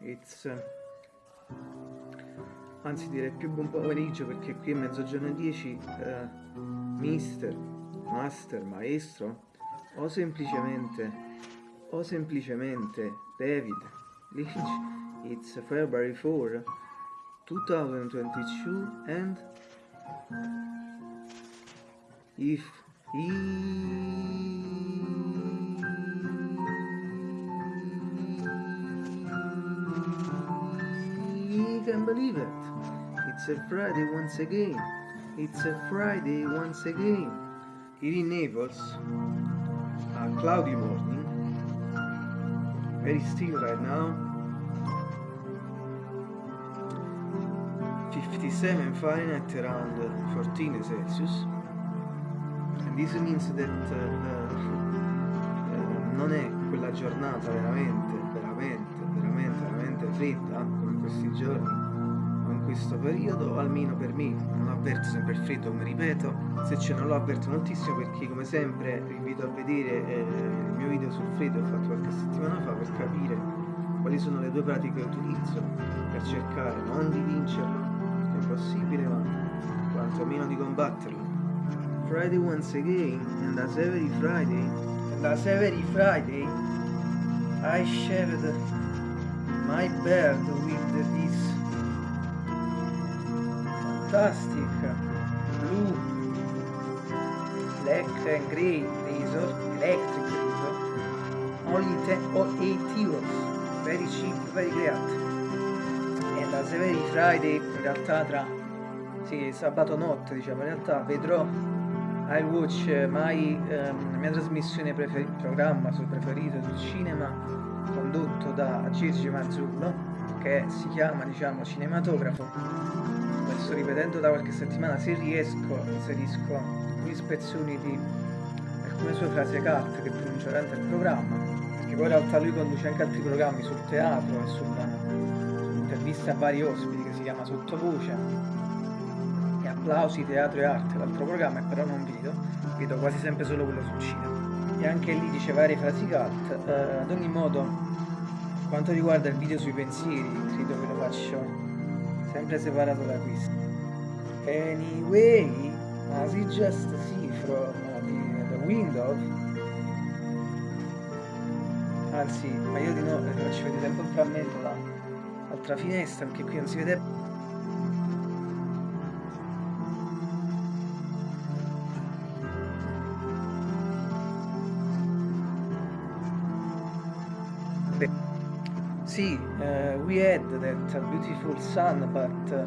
it's... Uh, anzi direi più buon pomeriggio perché qui è mezzogiorno e 10, uh, mister, master, maestro, o semplicemente, o semplicemente David Lynch, it's February 4, 2022 and if he can believe it. It's a Friday once again. It's a Friday once again. Here in Naples, a cloudy morning, very still right now. 57 Fahrenheit around 14 Celsius. And this means that uh, uh, non è quella giornata veramente, veramente, veramente, veramente fredda come questi giorni questo periodo, almeno per me, non avverto sempre il freddo, come ripeto, se c'è non lo avverto moltissimo perché come sempre vi invito a vedere eh, il mio video sul freddo che ho fatto qualche settimana fa per capire quali sono le due pratiche che utilizzo per cercare non di vincerlo, è possibile, ma quantomeno di combatterlo. Friday once again, and as every Friday, and as every Friday, I shared my bed with this fantastic. Blue. Black and gray. Razor. Electric razor. Only 10 or 8 euros very cheap very great. And as every Friday in realtà tra sì, sabato notte diciamo in realtà vedrò. I'll watch my, um, mia trasmissione preferita programma sul preferito sul cinema condotto da Gigi Marzullo che si chiama diciamo cinematografo. Sto ripetendo da qualche settimana, se riesco inserisco alcune spezzoni di alcune sue frasi carte che pronuncia durante il programma, perché poi in realtà lui conduce anche altri programmi sul teatro e sull'intervista a vari ospiti che si chiama Sottovoce. E Applausi, Teatro e Arte, l'altro programma, e però non vedo, vedo quasi sempre solo quello sul cinema. E anche lì dice varie frasi cult, eh, ad ogni modo, quanto riguarda il video sui pensieri, credo che lo faccio sempre separato da questo. Anyway, as you just see from the, the window, anzi, ma io di no, vi faccio vedere sempre un frammento dall'altra finestra perché qui non si vede See, uh, we had that beautiful sun, but uh,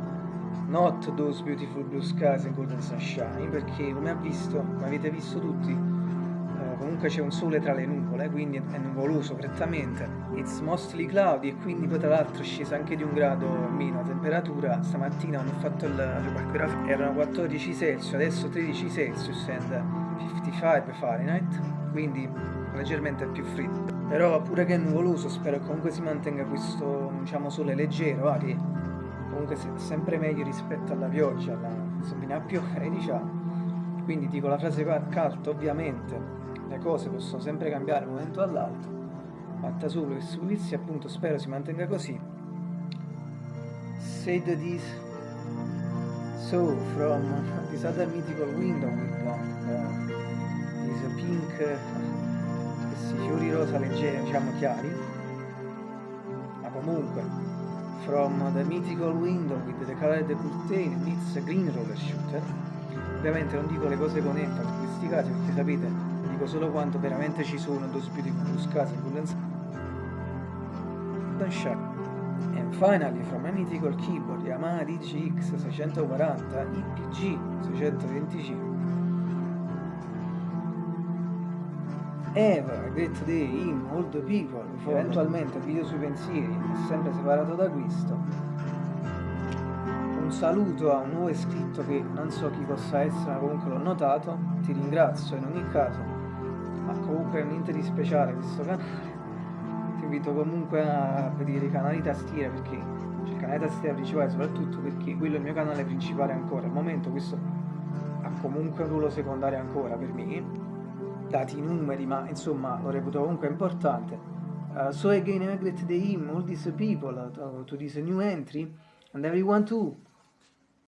not those beautiful blue skies and golden sunshine, perché come, visto, come avete visto tutti, uh, comunque c'è un sole tra le nuvole, quindi è nuvoloso prettamente. It's mostly cloudy e quindi poi tra l'altro è scesa anche di un grado meno la temperatura. Stamattina hanno fatto il calcolato, erano 14 Celsius, adesso 13 Celsius and 55 Fahrenheit, quindi leggermente più freddo. Però pure che è nuvoloso spero comunque si mantenga questo diciamo sole leggero ah, che comunque è sempre meglio rispetto alla pioggia alla... se viene a piovere diciamo. Quindi dico la frase carta ovviamente. Le cose possono sempre cambiare da un momento all'altro. Fatta solo che su pulizia appunto spero si mantenga così. Said this so from this other mythical window with uh, this pink questi fiori rosa leggeri, diciamo chiari, ma comunque, from the mythical window with the colored curtain meets green roller shooter, ovviamente non dico le cose con enfasi in questi casi perché sapete, dico solo quanto veramente ci sono those beautiful skies in Shot. And finally from a mythical keyboard Yamaha DGX 640 IPG 625 Eva, great day, all the people, eventualmente video sui pensieri, è sempre separato da questo. Un saluto a un nuovo iscritto che non so chi possa essere, ma comunque l'ho notato, ti ringrazio in ogni caso, ma comunque niente di speciale questo canale. Ti invito comunque a vedere i canali tastiera perché c'è il canale tastiera principale soprattutto perché quello è il mio canale principale ancora. Al momento questo ha comunque un ruolo secondario ancora per me dati i numeri, ma insomma lo reputo comunque importante. Uh, so again I greet the him, all these people uh, to this new entry, and everyone too.